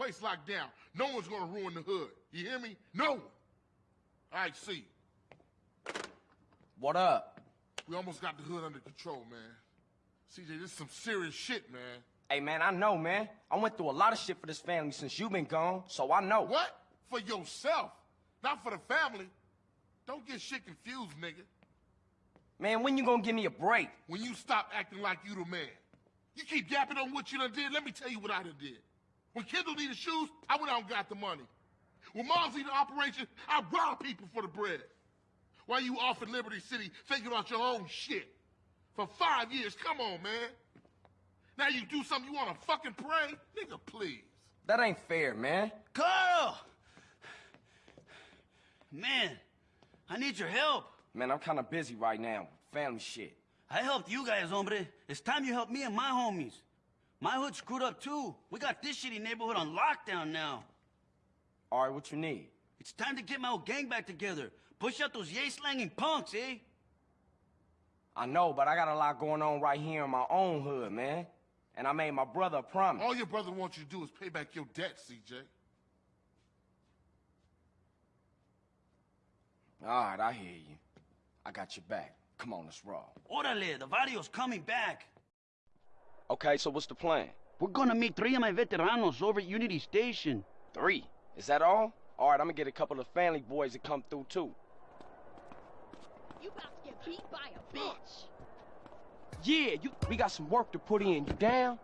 place locked down. No one's gonna ruin the hood. You hear me? No one. All right, see. What up? We almost got the hood under control, man. CJ, this is some serious shit, man. Hey, man, I know, man. I went through a lot of shit for this family since you been gone, so I know. What? For yourself, not for the family. Don't get shit confused, nigga. Man, when you gonna give me a break? When you stop acting like you the man. You keep yapping on what you done did, let me tell you what I done did. When Kendl needed shoes, I went out and got the money. When Mom's needed operation, I robbed people for the bread. While you off in Liberty City thinking about your own shit. For five years, come on, man. Now you do something you wanna fucking pray? Nigga, please. That ain't fair, man. Carl! Man, I need your help. Man, I'm kinda busy right now. Family shit. I helped you guys, hombre. It's time you help me and my homies. My hood screwed up too. We got this shitty neighborhood on lockdown now. All right, what you need? It's time to get my old gang back together. Push out those yay-slanging punks, eh? I know, but I got a lot going on right here in my own hood, man. And I made my brother a promise. All your brother wants you to do is pay back your debt, CJ. All right, I hear you. I got your back. Come on, let's roll. Orale, the video's coming back. Okay, so what's the plan? We're gonna meet three of my veteranos over at Unity Station. Three. Is that all? All right, I'm gonna get a couple of family boys to come through, too. You about to get beat by a bitch. Yeah, you, we got some work to put in. You down?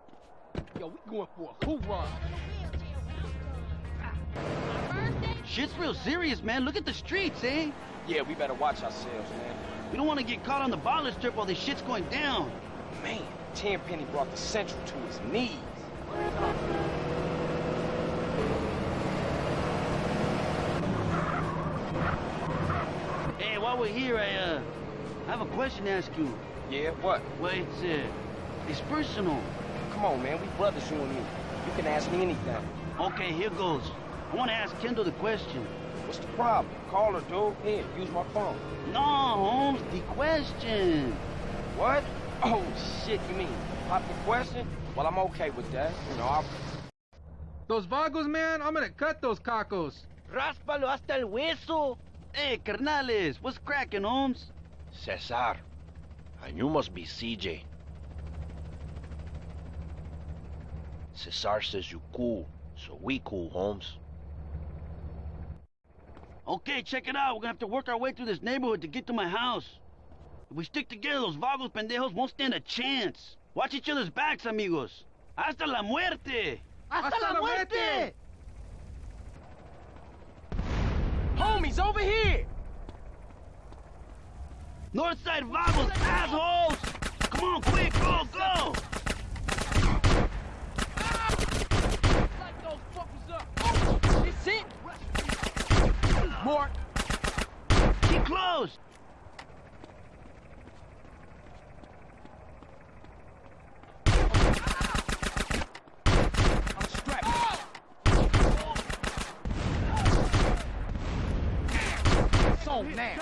Yo, we going for a hoorah. Shit's real serious, man. Look at the streets, eh? Yeah, we better watch ourselves, man. We don't want to get caught on the baller strip while this shit's going down. Man, Tenpenny brought the Central to his knees. Hey, while we're here, I, uh, I have a question to ask you. Yeah, what? Well, it's, uh, it's personal. Come on, man. We brothers, you and me. You can ask me anything. Okay, here goes. I want to ask Kendl the question. What's the problem? Call her, dude. Here, use my phone. No, Holmes, the question. What? Oh, shit, you mean pop the question? Well, I'm okay with that. You know, I'll... Those vagos, man, I'm gonna cut those cacos. Ráspalo hasta el hueso. Hey, carnales, what's cracking, Holmes? Cesar. And you must be CJ. Cesar says you cool, so we cool, Holmes. Okay, check it out. We're gonna have to work our way through this neighborhood to get to my house. If we stick together, those vagos pendejos won't stand a chance. Watch each other's backs, amigos. Hasta la muerte! Hasta, la muerte! Homies, over here! Northside vagos, assholes! Come on, quick, go, go! Light those fuckers up. This it? Mark, Keep close! I'm strapped. It's on now.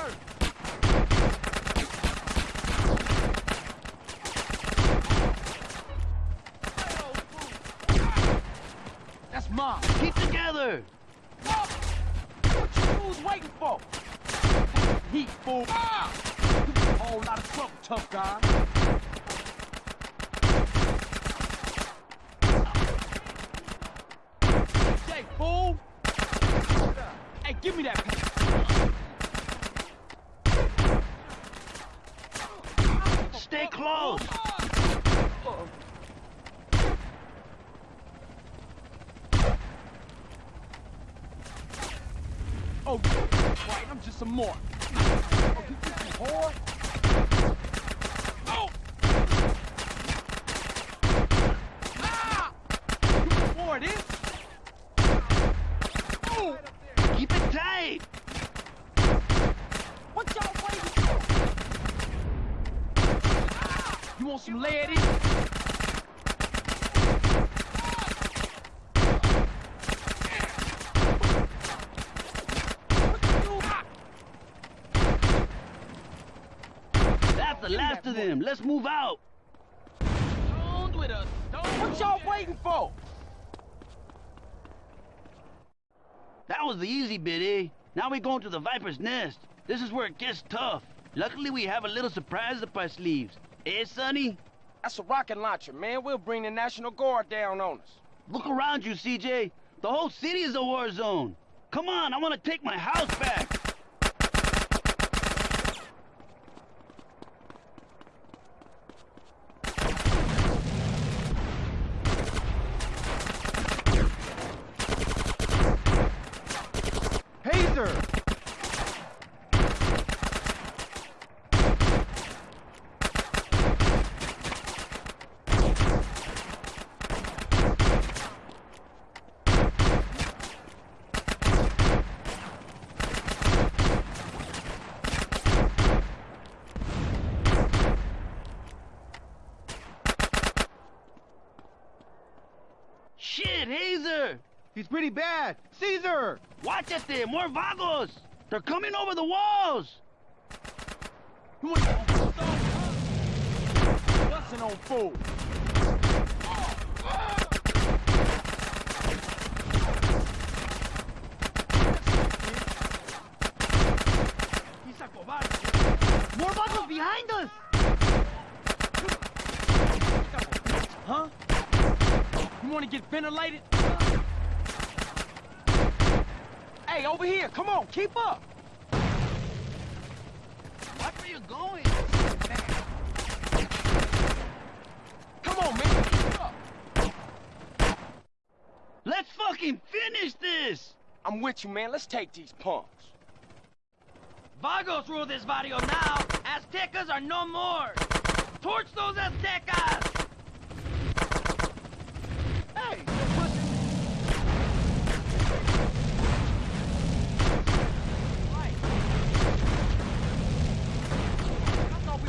That's mine. Keep together! What you fools waiting for? Heat, fool. Ah! A whole lot of trouble, tough guy. Jay, fool! Hey, give me that pen. Stay close! Oh, right, I'm just a mark. Oh, you think you whore? Oh! Ah! You know what it is? Oh! Keep it tight! What y'all waiting for? You want some lead in? That's the last of them. Let's move out. Stoned with a stone. What y'all waiting for? That was the easy bit, eh? Now we going to the Viper's Nest. This is where it gets tough. Luckily, we have a little surprise up our sleeves. Eh, Sonny? That's a rocket launcher, man. We'll bring the National Guard down on us. Look around you, CJ. The whole city is a war zone. Come on, I want to take my house back. Hazer! Shit, Hazer! He's pretty bad. Cesar! Watch it there, more vagos! They're coming over the walls! You want to Busting on fool. He's a cobarde. More vagos behind us! Huh? You want to get ventilated? Hey, over here. Come on, keep up. Watch where you're going. Come on, man. Keep up. Let's fucking finish this! I'm with you, man. Let's take these punks. Vagos rule this barrio now. Aztecas are no more. Torch those Aztecas! Hey, you're pushing. Right. I thought we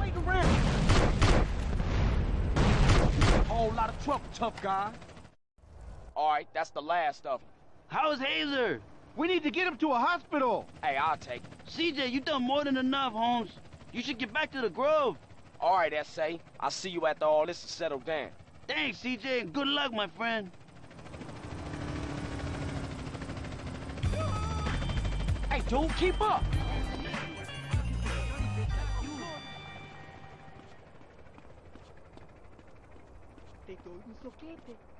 Wait around. Whole lot of trouble, tough guy. All right, that's the last of them. How's Hazer? We need to get him to a hospital. Hey, I'll take it. CJ, you done more than enough, Holmes. You should get back to the Grove. All right, S.A. I'll see you after all this is settled down. Thanks, CJ, and good luck, my friend. Hey, dude, keep up. tem dois, não sei.